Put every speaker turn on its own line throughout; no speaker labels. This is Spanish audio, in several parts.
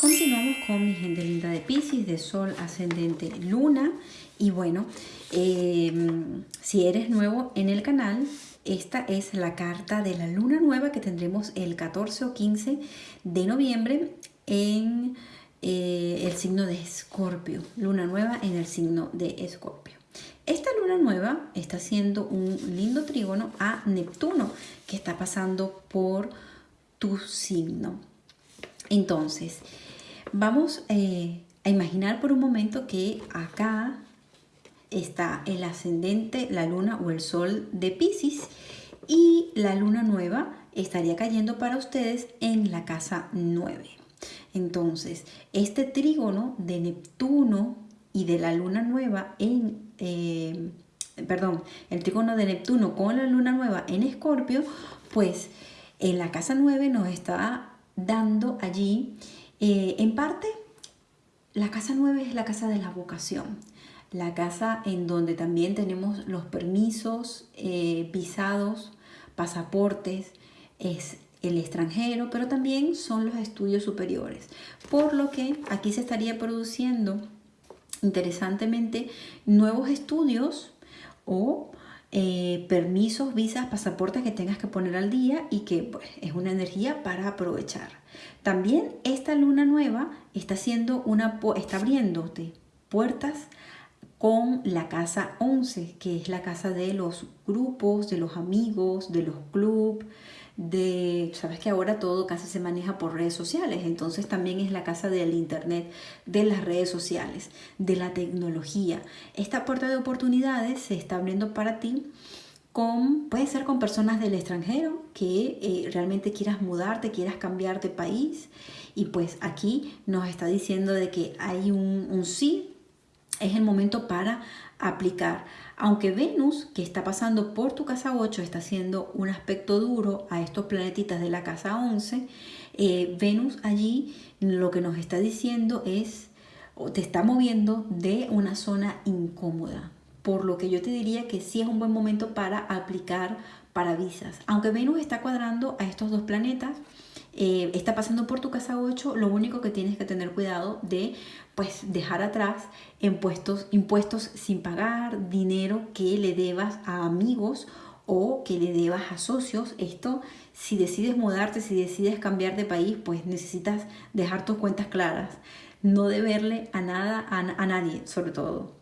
Continuamos con mi gente linda de Pisces, de Sol, Ascendente, Luna. Y bueno, em, si eres nuevo en el canal, esta es la carta de la luna nueva que tendremos el 14 o 15 de noviembre en eh, el signo de Escorpio. Luna nueva en el signo de Escorpio. Esta luna nueva está haciendo un lindo trígono a Neptuno que está pasando por tu signo. Entonces, vamos eh, a imaginar por un momento que acá está el ascendente, la luna o el sol de Pisces y la luna nueva estaría cayendo para ustedes en la casa 9. Entonces, este trígono de Neptuno y de la luna nueva en, eh, perdón, el trígono de Neptuno con la luna nueva en Escorpio, pues en la casa 9 nos está dando allí, eh, en parte, la casa 9 es la casa de la vocación, la casa en donde también tenemos los permisos, eh, visados, pasaportes, es el extranjero, pero también son los estudios superiores. Por lo que aquí se estaría produciendo, interesantemente, nuevos estudios o eh, permisos, visas, pasaportes que tengas que poner al día y que pues, es una energía para aprovechar. También esta luna nueva está, haciendo una, está abriéndote puertas con la casa 11, que es la casa de los grupos, de los amigos, de los clubes, de, sabes que ahora todo casi se maneja por redes sociales, entonces también es la casa del internet, de las redes sociales, de la tecnología. Esta puerta de oportunidades se está abriendo para ti con, puede ser con personas del extranjero que eh, realmente quieras mudarte, quieras cambiar de país y pues aquí nos está diciendo de que hay un, un sí, es el momento para aplicar. Aunque Venus, que está pasando por tu casa 8, está haciendo un aspecto duro a estos planetitas de la casa 11, eh, Venus allí lo que nos está diciendo es, o te está moviendo de una zona incómoda. Por lo que yo te diría que sí es un buen momento para aplicar para visas. Aunque Venus está cuadrando a estos dos planetas, eh, está pasando por tu casa 8, lo único que tienes que tener cuidado de pues dejar atrás impuestos, impuestos sin pagar, dinero que le debas a amigos o que le debas a socios. Esto, si decides mudarte, si decides cambiar de país, pues necesitas dejar tus cuentas claras. No deberle a nada, a nadie, sobre todo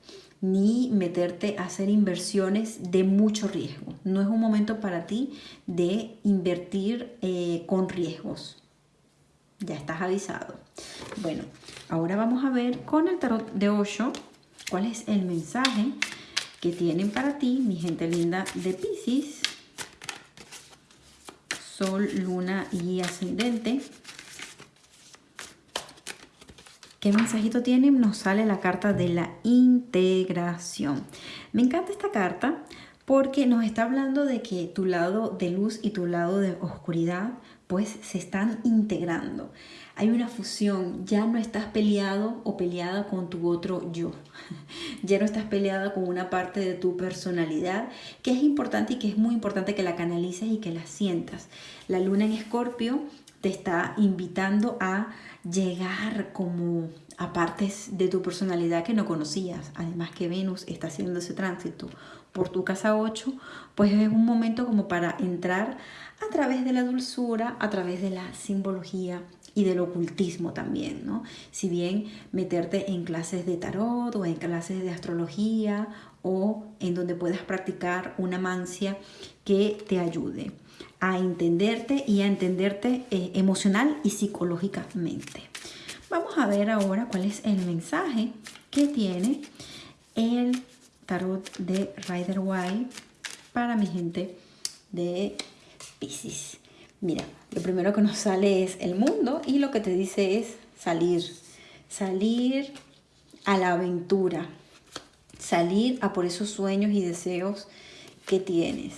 ni meterte a hacer inversiones de mucho riesgo. No es un momento para ti de invertir eh, con riesgos. Ya estás avisado. Bueno, ahora vamos a ver con el tarot de Osho cuál es el mensaje que tienen para ti, mi gente linda de Pisces. Sol, luna y ascendente. ¿Qué mensajito tiene? Nos sale la carta de la integración. Me encanta esta carta porque nos está hablando de que tu lado de luz y tu lado de oscuridad pues se están integrando. Hay una fusión, ya no estás peleado o peleada con tu otro yo. Ya no estás peleada con una parte de tu personalidad que es importante y que es muy importante que la canalices y que la sientas. La luna en escorpio te está invitando a llegar como a partes de tu personalidad que no conocías. Además que Venus está haciendo ese tránsito por tu casa 8, pues es un momento como para entrar a través de la dulzura, a través de la simbología y del ocultismo también, ¿no? Si bien meterte en clases de tarot o en clases de astrología o en donde puedas practicar una mancia que te ayude a entenderte y a entenderte eh, emocional y psicológicamente. Vamos a ver ahora cuál es el mensaje que tiene el tarot de Rider White para mi gente de Pisces. Mira, lo primero que nos sale es el mundo y lo que te dice es salir, salir a la aventura, salir a por esos sueños y deseos que tienes.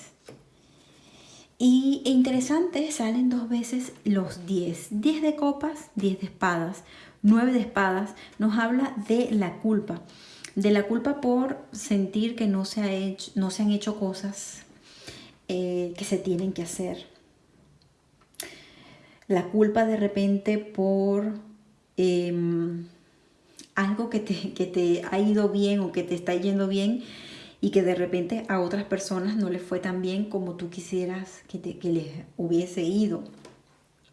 Y e interesante, salen dos veces los 10. 10 de copas, 10 de espadas, 9 de espadas. Nos habla de la culpa. De la culpa por sentir que no se, han hecho cosas eh, que se tienen que hacer. La culpa de repente por em, algo que te, que te ha ido bien o que te está yendo bien y que de repente a otras personas no les fue tan bien como tú quisieras que, te, que les hubiese ido.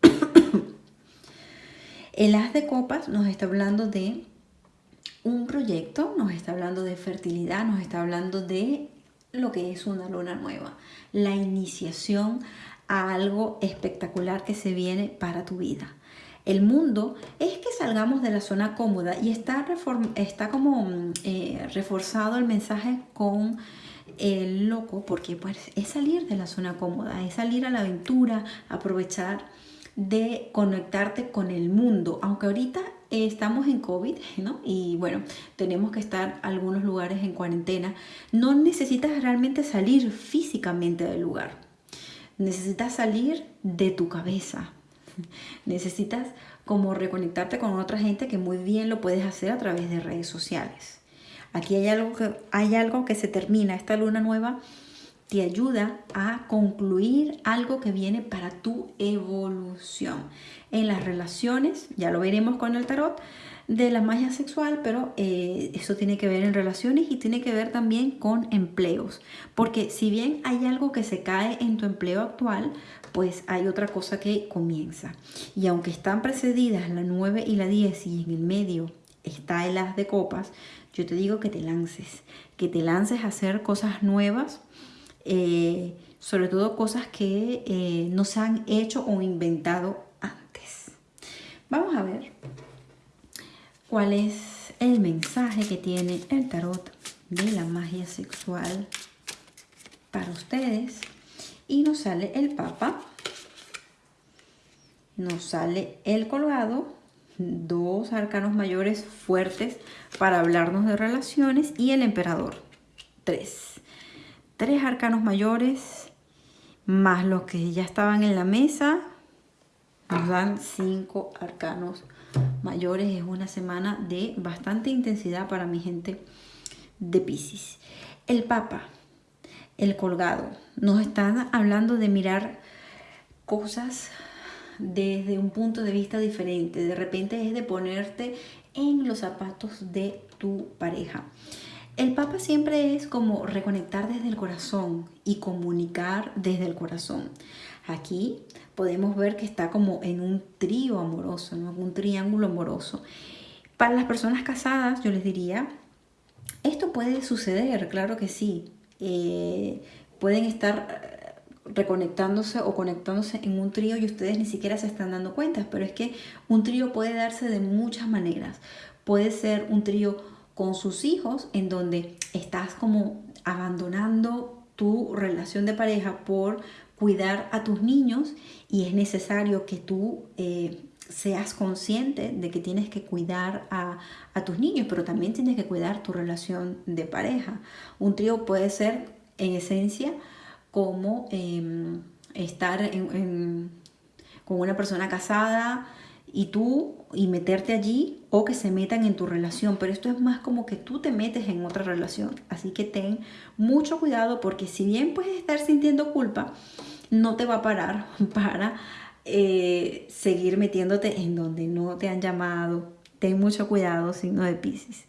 El as de copas nos está hablando de un proyecto, nos está hablando de fertilidad, nos está hablando de lo que es una luna nueva, la iniciación algo espectacular que se viene para tu vida. El mundo es que salgamos de la zona cómoda y está, está como mm, eh, reforzado el mensaje con el loco porque pues, es salir de la zona cómoda, es salir a la aventura, aprovechar de conectarte con el mundo, aunque ahorita estamos en COVID, ¿no? Y bueno, tenemos que estar algunos lugares en cuarentena. No necesitas realmente salir físicamente del lugar. Necesitas salir de tu cabeza. Necesitas como reconectarte con otra gente que muy bien lo puedes hacer a través de redes sociales. Aquí hay algo que, hay algo que se termina. Esta luna nueva te ayuda a concluir algo que viene para tu evolución. En las relaciones, ya lo veremos con el tarot, de la magia sexual, pero eh, eso tiene que ver en relaciones y tiene que ver también con empleos. Porque si bien hay algo que se cae en tu empleo actual, pues hay otra cosa que comienza. Y aunque están precedidas la 9 y la 10 y en el medio está el as de copas, yo te digo que te lances, que te lances a hacer cosas nuevas eh, sobre todo cosas que eh, no se han hecho o inventado antes. Vamos a ver cuál es el mensaje que tiene el tarot de la magia sexual para ustedes. Y nos sale el papa, nos sale el colgado, dos arcanos mayores fuertes para hablarnos de relaciones y el emperador, tres tres arcanos mayores más los que ya estaban en la mesa nos dan cinco arcanos mayores. Es una semana de bastante intensidad para mi gente de Pisces. El Papa el colgado nos están hablando de mirar cosas desde un punto de vista diferente. De repente es de ponerte en los zapatos de tu pareja el Papa siempre es como reconectar desde el corazón y comunicar desde el corazón. Aquí podemos ver que está como en un trío amoroso, ¿no? un triángulo amoroso. Para las personas casadas, yo les diría, esto puede suceder, claro que sí. Eh, pueden estar eh, reconectándose o conectándose en un trío y ustedes ni siquiera se están dando cuenta, pero es que un trío puede darse de muchas maneras. Puede ser un trío con sus hijos en donde estás como abandonando tu relación de pareja por cuidar a tus niños y es necesario que tú eh, seas consciente de que tienes que cuidar a, tus niños, pero también tienes que cuidar tu relación de pareja. Un trío puede ser en esencia como em, estar con una persona casada, y tú y meterte allí o que se metan en tu relación, pero esto es más como que tú te metes en otra relación, así que ten mucho cuidado porque si bien puedes estar sintiendo culpa, no te va a parar para eh, seguir metiéndote en donde no te han llamado, ten mucho cuidado, signo de Pisces.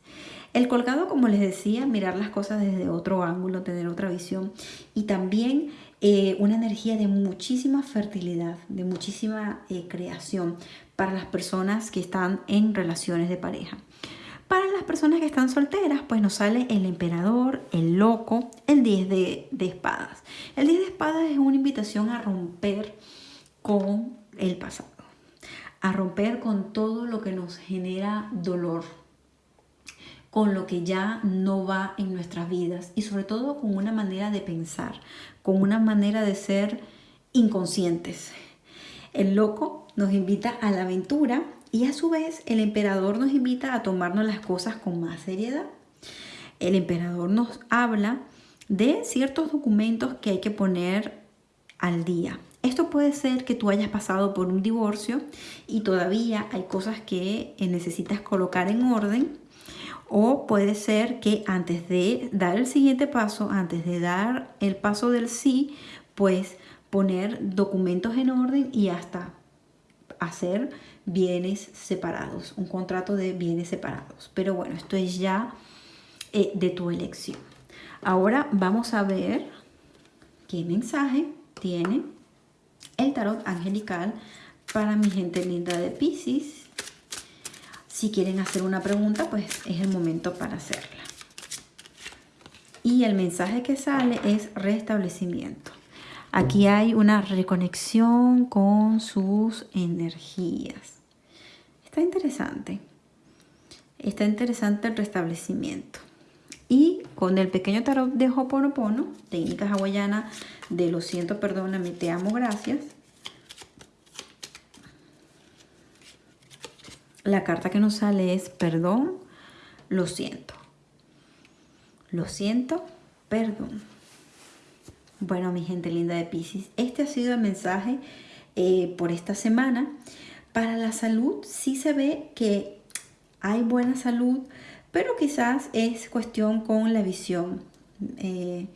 El colgado, como les decía, mirar las cosas desde otro ángulo, tener otra visión. Y también eh, una energía de muchísima fertilidad, de muchísima eh, creación para las personas que están en relaciones de pareja. Para las personas que están solteras, pues nos sale el emperador, el loco, el 10 de, de espadas. El 10 de espadas es una invitación a romper con el pasado, a romper con todo lo que nos genera dolor, con lo que ya no va en nuestras vidas y sobre todo con una manera de pensar, con una manera de ser inconscientes. El loco nos invita a la aventura y a su vez el emperador nos invita a tomarnos las cosas con más seriedad. El emperador nos habla de ciertos documentos que hay que poner al día. Esto puede ser que tú hayas pasado por un divorcio y todavía hay cosas que necesitas colocar en orden o puede ser que antes de dar el siguiente paso, antes de dar el paso del sí, pues poner documentos en orden y hasta hacer bienes separados, un contrato de bienes separados. Pero bueno, esto es ya eh, de tu elección. Ahora vamos a ver qué mensaje tiene el tarot angelical para mi gente linda de Pisces. Si quieren hacer una pregunta, pues es el momento para hacerla. Y el mensaje que sale es restablecimiento. Aquí hay una reconexión con sus energías. Está interesante. Está interesante el restablecimiento. Y con el pequeño tarot de Hoponopono, técnica hawaiana de lo siento, perdóname, te amo, gracias. La carta que nos sale es perdón, lo siento. Lo siento, perdón. Bueno, mi gente linda de Pisces, este ha sido el mensaje eh, por esta semana. Para la salud sí se ve que hay buena salud, pero quizás es cuestión con la visión. Eh,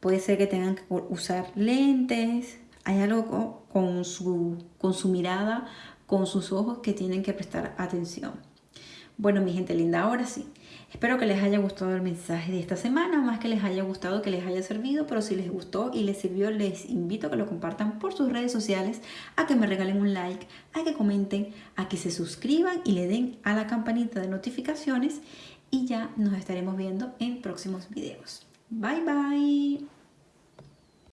puede ser que tengan que usar lentes, hay algo con su, con su mirada, con sus ojos que tienen que prestar atención. Bueno, mi gente linda, ahora sí. Espero que les haya gustado el mensaje de esta semana, más que les haya gustado, que les haya servido, pero si les gustó y les sirvió, les invito a que lo compartan por sus redes sociales, a que me regalen un like, a que comenten, a que se suscriban y le den a la campanita de notificaciones y ya nos estaremos viendo en próximos videos. Bye bye.